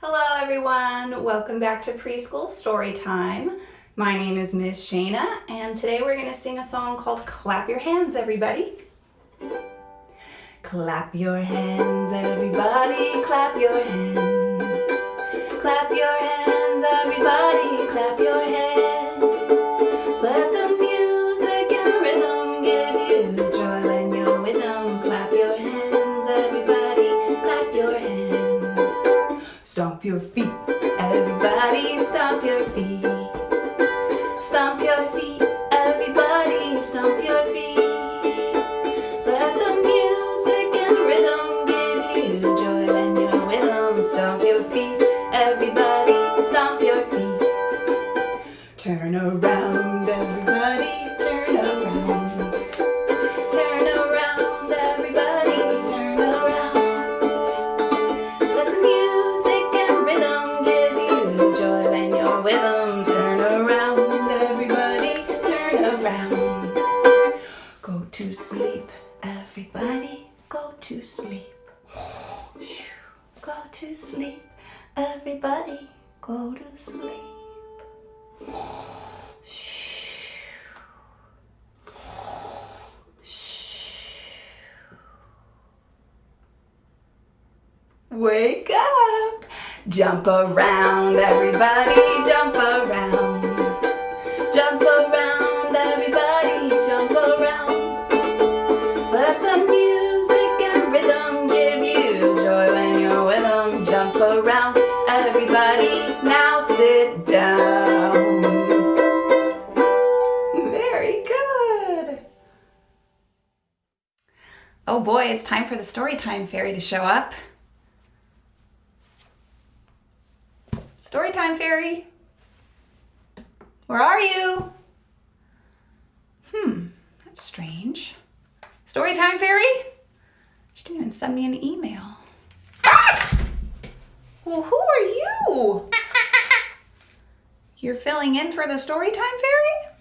Hello everyone, welcome back to Preschool Story Time. My name is Miss Shayna and today we're going to sing a song called Clap Your Hands everybody. Clap your hands everybody, clap your hands. Your feet, everybody stomp your feet. Stomp your feet, everybody stomp your feet. Let the music and rhythm give you joy when you're with them. Stomp your feet, everybody stomp your feet. Turn around, everybody, sleep, everybody, go to sleep. Wake up! Jump around, everybody, jump it's time for the Storytime Fairy to show up. Storytime Fairy. Where are you? Hmm, that's strange. Storytime Fairy? She didn't even send me an email. Well, who are you? You're filling in for the Storytime Fairy?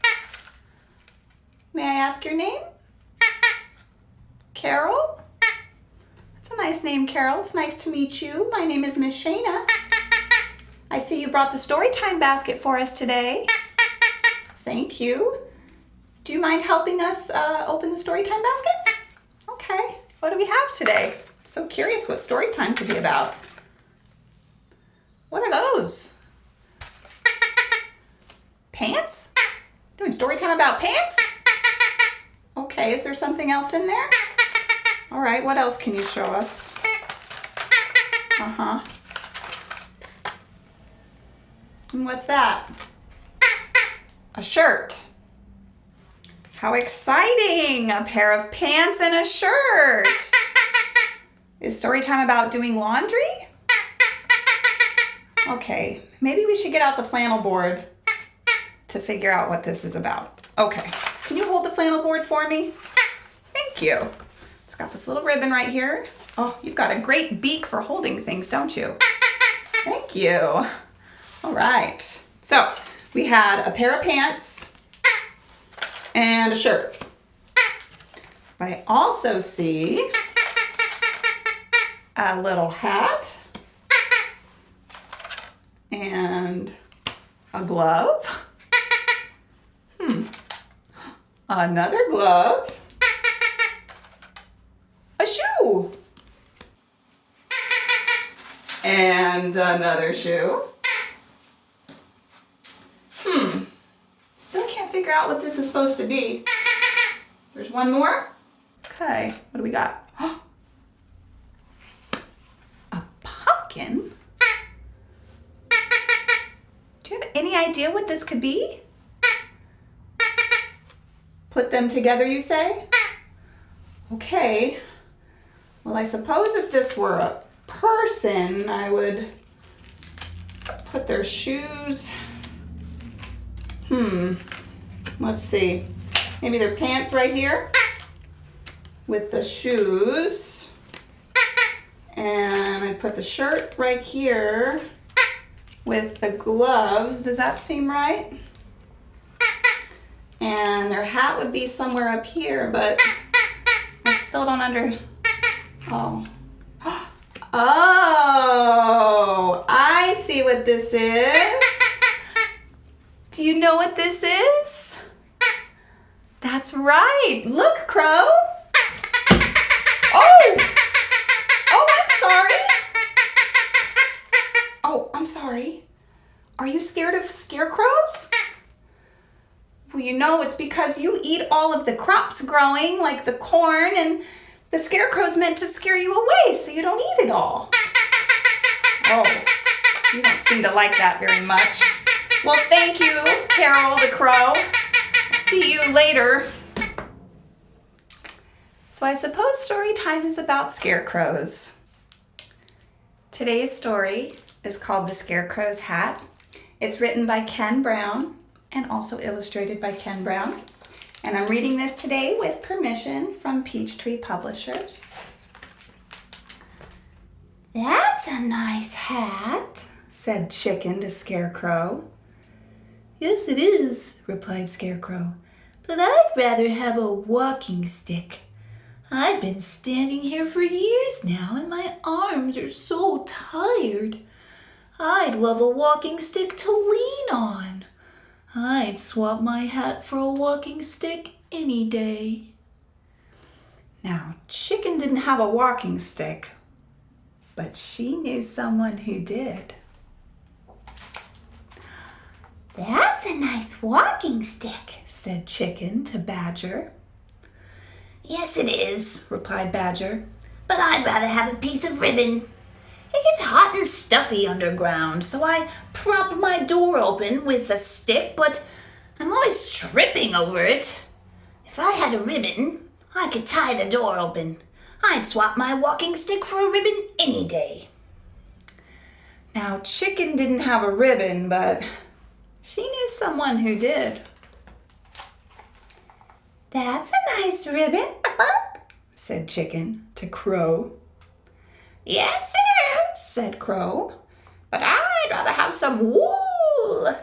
May I ask your name? Carol? Nice name, Carol. It's nice to meet you. My name is Miss Shayna. I see you brought the story time basket for us today. Thank you. Do you mind helping us uh, open the story time basket? Okay. What do we have today? So curious what story time could be about. What are those? Pants? Doing story time about pants? Okay, is there something else in there? All right, what else can you show us? Uh-huh. And what's that? A shirt. How exciting! A pair of pants and a shirt. Is story time about doing laundry? Okay, maybe we should get out the flannel board to figure out what this is about. Okay, can you hold the flannel board for me? Thank you. It's got this little ribbon right here. Oh, you've got a great beak for holding things, don't you? Thank you. All right, so we had a pair of pants and a shirt. But I also see a little hat and a glove. Hmm. Another glove. And another shoe. Hmm. Still can't figure out what this is supposed to be. There's one more. Okay, what do we got? A pumpkin? Do you have any idea what this could be? Put them together, you say? Okay. Well, I suppose if this were a person, I would put their shoes. Hmm. Let's see. Maybe their pants right here with the shoes. And I put the shirt right here with the gloves. Does that seem right? And their hat would be somewhere up here, but I still don't under, oh. Oh, I see what this is? Do you know what this is? That's right. Look, Crow. Oh! Oh, I'm sorry. Oh, I'm sorry. Are you scared of scarecrows? Well, you know it's because you eat all of the crops growing, like the corn, and the scarecrow's meant to scare you away so you don't eat it all. Oh, you don't seem to like that very much. Well, thank you, Carol the Crow. See you later. So I suppose story time is about scarecrows. Today's story is called The Scarecrow's Hat. It's written by Ken Brown and also illustrated by Ken Brown. And I'm reading this today with permission from Peachtree Publishers. That's a nice hat, said Chicken to Scarecrow. Yes, it is, replied Scarecrow, but I'd rather have a walking stick. I've been standing here for years now and my arms are so tired. I'd love a walking stick to lean on. I'd swap my hat for a walking stick any day. Now, Chicken didn't have a walking stick, but she knew someone who did. That's a nice walking stick, said Chicken to Badger. Yes, it is, replied Badger, but I'd rather have a piece of ribbon. It gets hot and stuffy underground, so I prop my door open with a stick, but I'm always tripping over it. If I had a ribbon, I could tie the door open. I'd swap my walking stick for a ribbon any day. Now, Chicken didn't have a ribbon, but she knew someone who did. That's a nice ribbon, said Chicken to Crow. Yes, it is, said Crow, but I'd rather have some wool.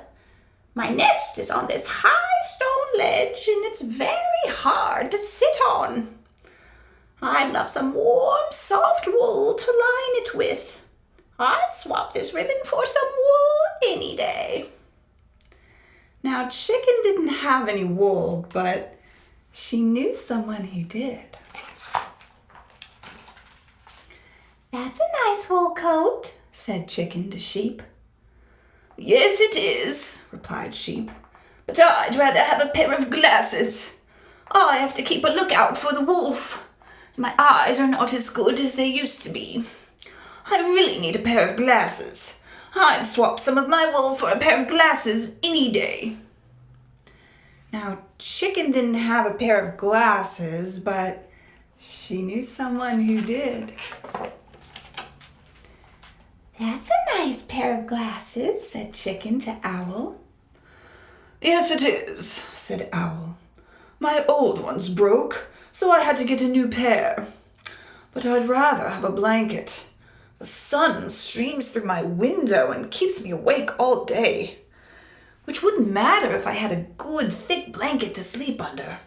My nest is on this high stone ledge and it's very hard to sit on. I'd love some warm, soft wool to line it with. I'd swap this ribbon for some wool any day. Now, Chicken didn't have any wool, but she knew someone who did. That's a nice wool coat, said Chicken to Sheep. Yes, it is, replied Sheep, but I'd rather have a pair of glasses. I have to keep a lookout for the wolf. My eyes are not as good as they used to be. I really need a pair of glasses. I'd swap some of my wool for a pair of glasses any day. Now, Chicken didn't have a pair of glasses, but she knew someone who did. That's a nice pair of glasses, said Chicken to Owl. Yes, it is, said Owl. My old ones broke, so I had to get a new pair. But I'd rather have a blanket. The sun streams through my window and keeps me awake all day. Which wouldn't matter if I had a good thick blanket to sleep under.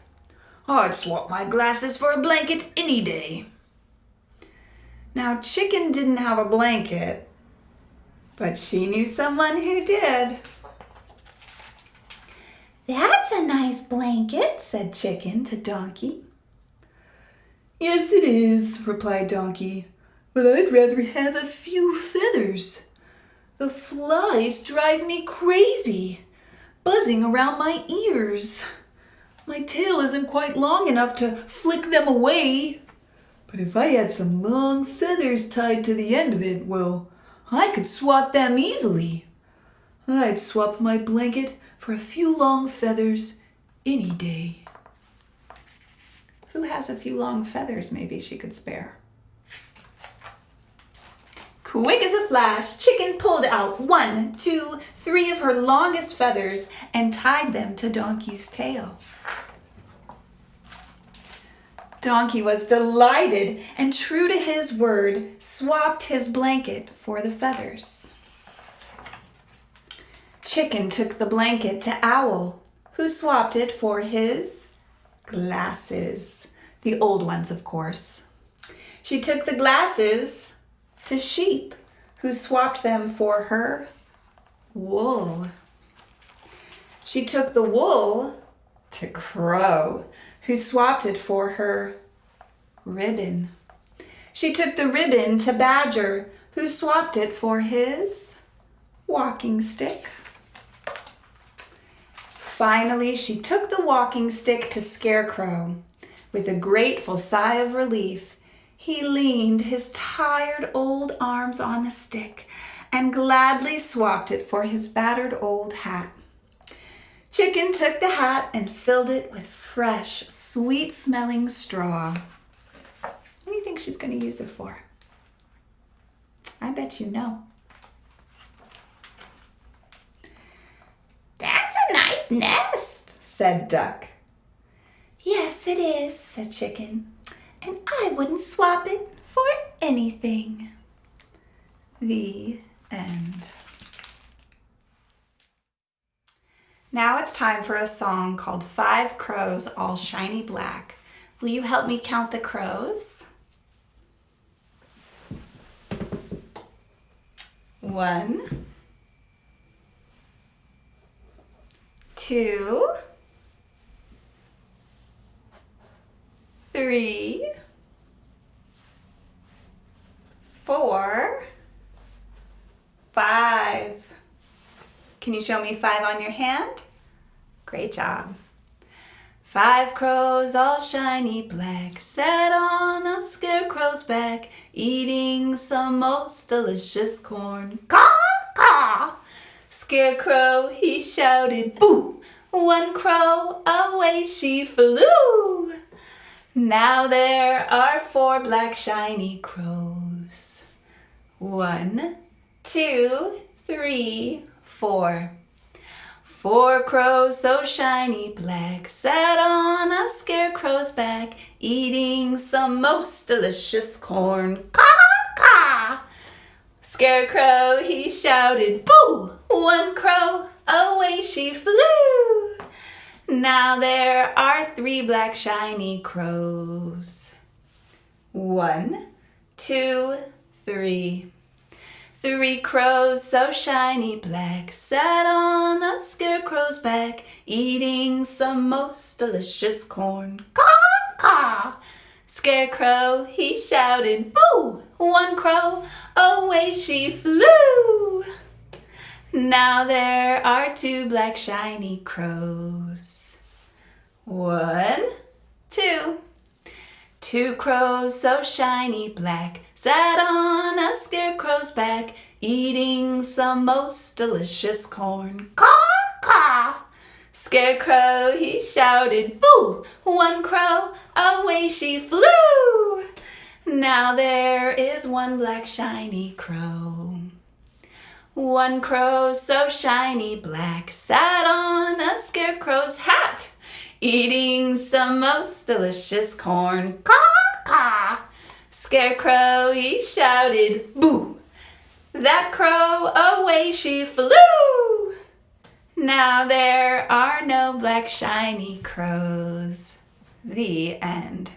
I'd swap my glasses for a blanket any day. Now, Chicken didn't have a blanket, but she knew someone who did. That's a nice blanket, said Chicken to Donkey. Yes, it is, replied Donkey, but I'd rather have a few feathers. The flies drive me crazy, buzzing around my ears. My tail isn't quite long enough to flick them away. But if I had some long feathers tied to the end of it, well, I could swat them easily. I'd swap my blanket for a few long feathers any day. Who has a few long feathers maybe she could spare? Quick as a flash, Chicken pulled out one, two, three of her longest feathers and tied them to Donkey's tail. Donkey was delighted and true to his word, swapped his blanket for the feathers. Chicken took the blanket to Owl, who swapped it for his glasses. The old ones, of course. She took the glasses to Sheep, who swapped them for her wool. She took the wool to Crow, who swapped it for her ribbon. She took the ribbon to Badger, who swapped it for his walking stick. Finally, she took the walking stick to Scarecrow. With a grateful sigh of relief, he leaned his tired old arms on the stick and gladly swapped it for his battered old hat. Chicken took the hat and filled it with fresh, sweet-smelling straw. What do you think she's going to use it for? I bet you know. That's a nice nest, said Duck. Yes, it is, said Chicken, and I wouldn't swap it for anything. The end. Now it's time for a song called Five Crows All Shiny Black. Will you help me count the crows? One, two, three, four, five. Can you show me five on your hand? Great job. Five crows all shiny black sat on a scarecrow's back eating some most delicious corn. Caw, caw! Scarecrow, he shouted, boo! One crow, away she flew. Now there are four black shiny crows. One, two, three, four. Four crows so shiny black sat on a scarecrow's back eating some most delicious corn. Caw, caw! Scarecrow, he shouted, boo! One crow, away she flew. Now there are three black shiny crows. One, two, three. Three crows so shiny black sat on a scarecrow's back eating some most delicious corn. Caw, caw! Scarecrow, he shouted, boo! One crow, away she flew. Now there are two black shiny crows. One, two. Two crows so shiny black sat on a scarecrow's back eating some most delicious corn. Caw, caw! Scarecrow, he shouted, boo! One crow, away she flew. Now there is one black shiny crow. One crow so shiny black sat on a scarecrow's hat eating some most delicious corn. Caw, caw! Scarecrow, he shouted, boo! That crow, away she flew! Now there are no black shiny crows. The end.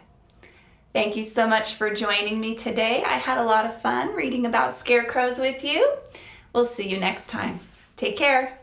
Thank you so much for joining me today. I had a lot of fun reading about scarecrows with you. We'll see you next time. Take care.